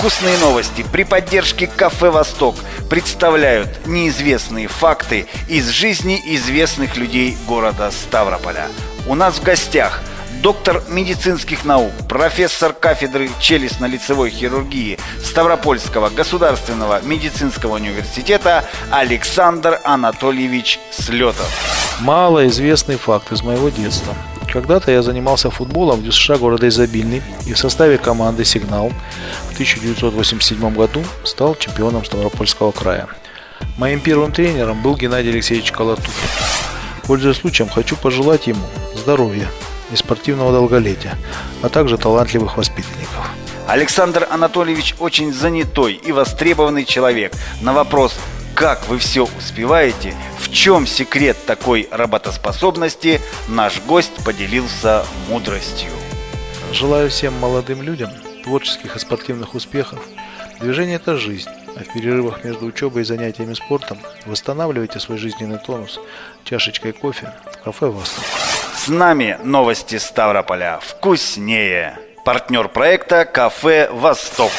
Вкусные новости при поддержке Кафе «Восток» представляют неизвестные факты из жизни известных людей города Ставрополя. У нас в гостях доктор медицинских наук, профессор кафедры челюстно-лицевой хирургии Ставропольского государственного медицинского университета Александр Анатольевич Слетов. Малоизвестный факт из моего детства. Когда-то я занимался футболом в ДЮСШ города Изобильный и в составе команды «Сигнал» в 1987 году стал чемпионом Ставропольского края. Моим первым тренером был Геннадий Алексеевич Колотухин. Пользуясь случаем, хочу пожелать ему здоровья и спортивного долголетия, а также талантливых воспитанников. Александр Анатольевич очень занятой и востребованный человек. На вопрос как вы все успеваете, в чем секрет такой работоспособности, наш гость поделился мудростью. Желаю всем молодым людям творческих и спортивных успехов. Движение – это жизнь, а в перерывах между учебой и занятиями спортом восстанавливайте свой жизненный тонус чашечкой кофе в кафе «Восток». С нами новости Ставрополя. Вкуснее. Партнер проекта «Кафе Восток».